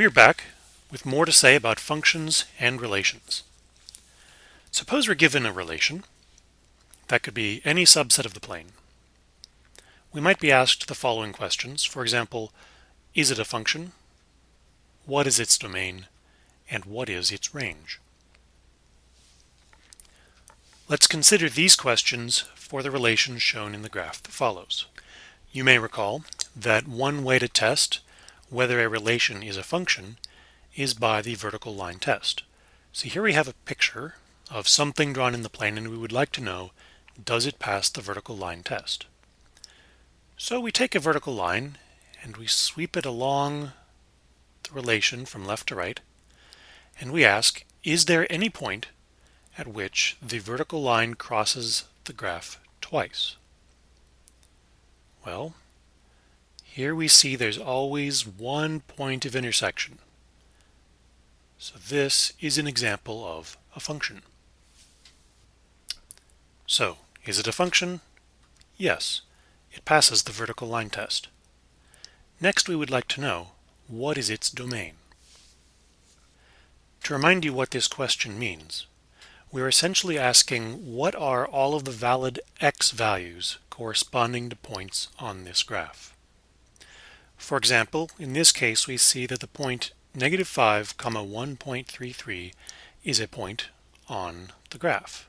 We are back with more to say about functions and relations. Suppose we're given a relation that could be any subset of the plane. We might be asked the following questions. For example, is it a function? What is its domain? And what is its range? Let's consider these questions for the relations shown in the graph that follows. You may recall that one way to test whether a relation is a function is by the vertical line test. So here we have a picture of something drawn in the plane and we would like to know does it pass the vertical line test. So we take a vertical line and we sweep it along the relation from left to right and we ask is there any point at which the vertical line crosses the graph twice? Well, here we see there's always one point of intersection. So this is an example of a function. So, is it a function? Yes, it passes the vertical line test. Next we would like to know, what is its domain? To remind you what this question means, we're essentially asking what are all of the valid x values corresponding to points on this graph. For example, in this case we see that the point negative 5 comma 1.33 is a point on the graph.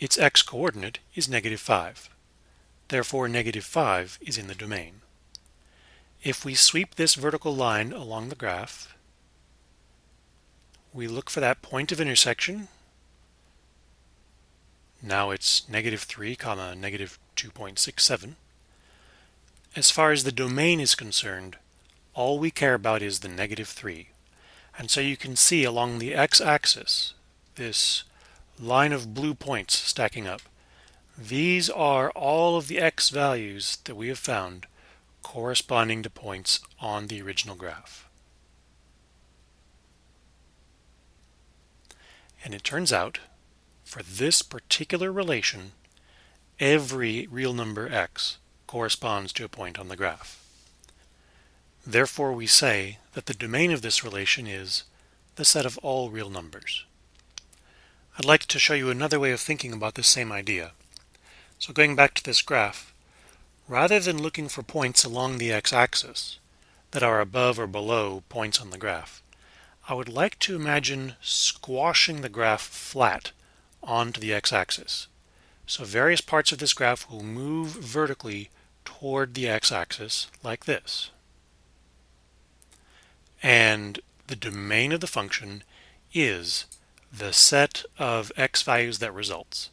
Its x-coordinate is negative 5. Therefore negative 5 is in the domain. If we sweep this vertical line along the graph, we look for that point of intersection. Now it's negative 3 comma negative 2.67. As far as the domain is concerned, all we care about is the negative 3. And so you can see along the x-axis this line of blue points stacking up. These are all of the x values that we have found corresponding to points on the original graph. And it turns out, for this particular relation, every real number x corresponds to a point on the graph. Therefore we say that the domain of this relation is the set of all real numbers. I'd like to show you another way of thinking about this same idea. So going back to this graph, rather than looking for points along the x-axis that are above or below points on the graph, I would like to imagine squashing the graph flat onto the x-axis. So various parts of this graph will move vertically toward the x-axis like this. And the domain of the function is the set of x values that results.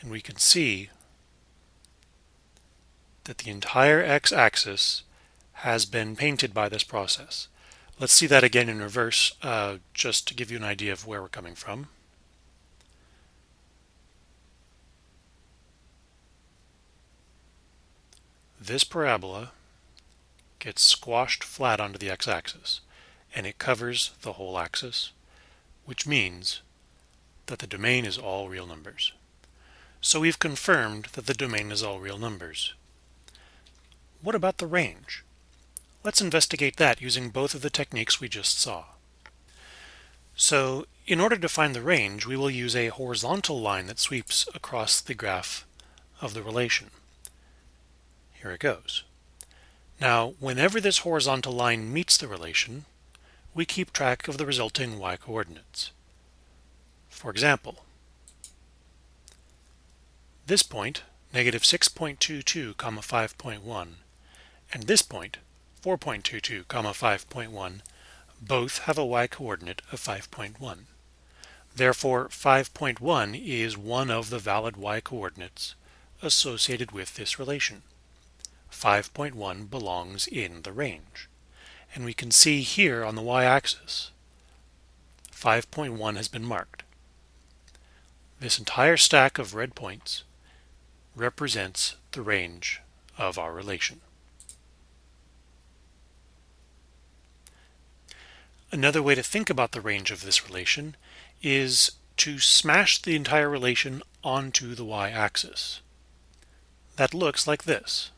And we can see that the entire x-axis has been painted by this process. Let's see that again in reverse, uh, just to give you an idea of where we're coming from. This parabola gets squashed flat onto the x-axis and it covers the whole axis, which means that the domain is all real numbers. So we've confirmed that the domain is all real numbers. What about the range? Let's investigate that using both of the techniques we just saw. So in order to find the range, we will use a horizontal line that sweeps across the graph of the relation. Here it goes. Now, whenever this horizontal line meets the relation, we keep track of the resulting y-coordinates. For example, this point, negative 6.22, comma 5.1, and this point, 4.22, comma 5.1, both have a y-coordinate of 5.1. Therefore, 5.1 is one of the valid y-coordinates associated with this relation. 5.1 belongs in the range. And we can see here on the y-axis, 5.1 has been marked. This entire stack of red points represents the range of our relation. Another way to think about the range of this relation is to smash the entire relation onto the y-axis. That looks like this.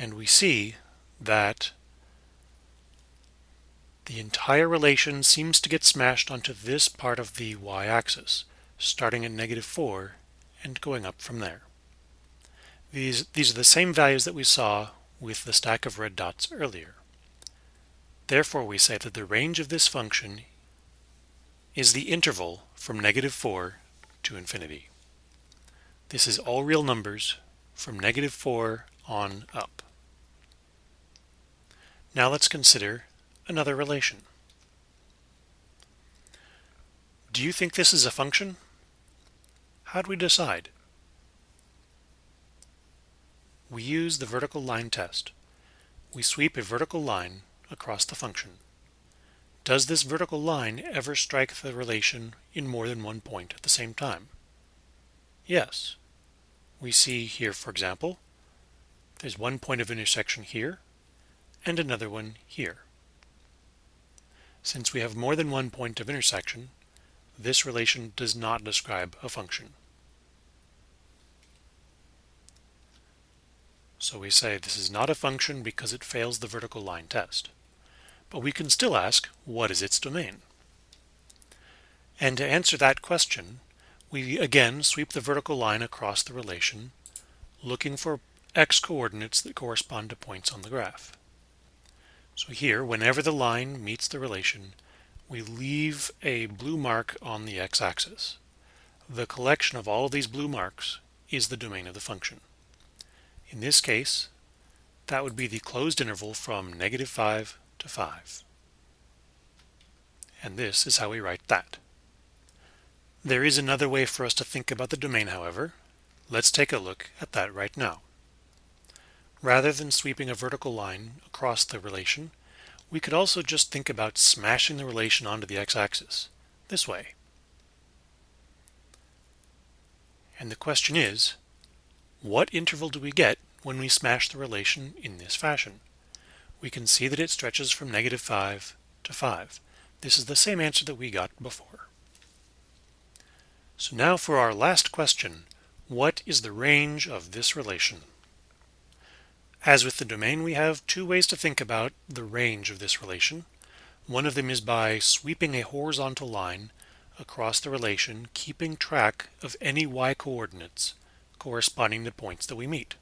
And we see that the entire relation seems to get smashed onto this part of the y-axis, starting at negative 4 and going up from there. These, these are the same values that we saw with the stack of red dots earlier. Therefore, we say that the range of this function is the interval from negative 4 to infinity. This is all real numbers from negative 4 on up. Now let's consider another relation. Do you think this is a function? How do we decide? We use the vertical line test. We sweep a vertical line across the function. Does this vertical line ever strike the relation in more than one point at the same time? Yes. We see here, for example, there's one point of intersection here and another one here. Since we have more than one point of intersection, this relation does not describe a function. So we say this is not a function because it fails the vertical line test. But we can still ask, what is its domain? And to answer that question, we again sweep the vertical line across the relation, looking for x coordinates that correspond to points on the graph. So here, whenever the line meets the relation, we leave a blue mark on the x-axis. The collection of all of these blue marks is the domain of the function. In this case, that would be the closed interval from negative 5 to 5. And this is how we write that. There is another way for us to think about the domain, however. Let's take a look at that right now. Rather than sweeping a vertical line across the relation, we could also just think about smashing the relation onto the x-axis, this way. And the question is, what interval do we get when we smash the relation in this fashion? We can see that it stretches from negative 5 to 5. This is the same answer that we got before. So now for our last question, what is the range of this relation? As with the domain, we have two ways to think about the range of this relation. One of them is by sweeping a horizontal line across the relation, keeping track of any y-coordinates corresponding to points that we meet.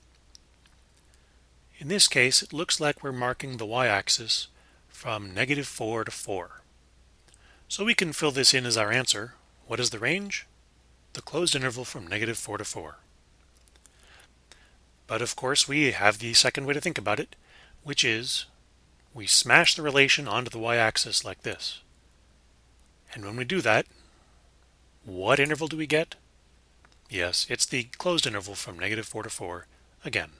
In this case, it looks like we're marking the y-axis from negative 4 to 4. So we can fill this in as our answer. What is the range? The closed interval from negative 4 to 4. But of course, we have the second way to think about it, which is we smash the relation onto the y-axis like this. And when we do that, what interval do we get? Yes, it's the closed interval from negative 4 to 4 again.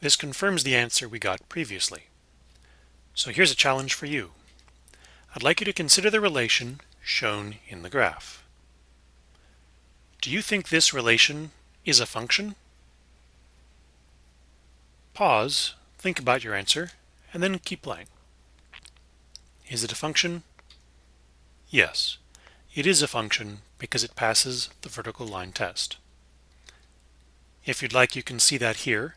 This confirms the answer we got previously. So here's a challenge for you. I'd like you to consider the relation shown in the graph. Do you think this relation is a function? Pause, think about your answer, and then keep playing. Is it a function? Yes. It is a function because it passes the vertical line test. If you'd like, you can see that here.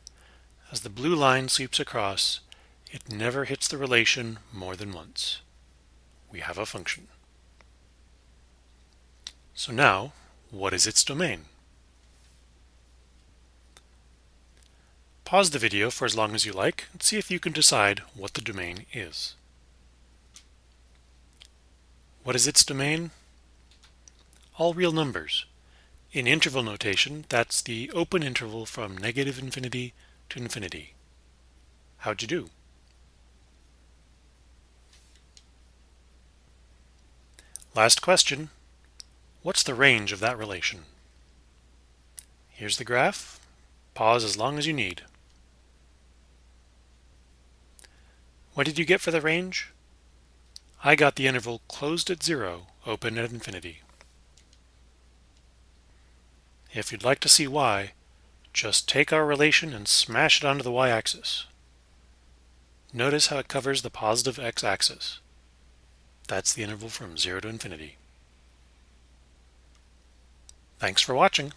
As the blue line sweeps across, it never hits the relation more than once. We have a function. So now, what is its domain? Pause the video for as long as you like and see if you can decide what the domain is. What is its domain? all real numbers. In interval notation, that's the open interval from negative infinity to infinity. How'd you do? Last question. What's the range of that relation? Here's the graph. Pause as long as you need. What did you get for the range? I got the interval closed at zero, open at infinity. If you'd like to see why, just take our relation and smash it onto the y-axis. Notice how it covers the positive x-axis. That's the interval from 0 to infinity. Thanks for watching.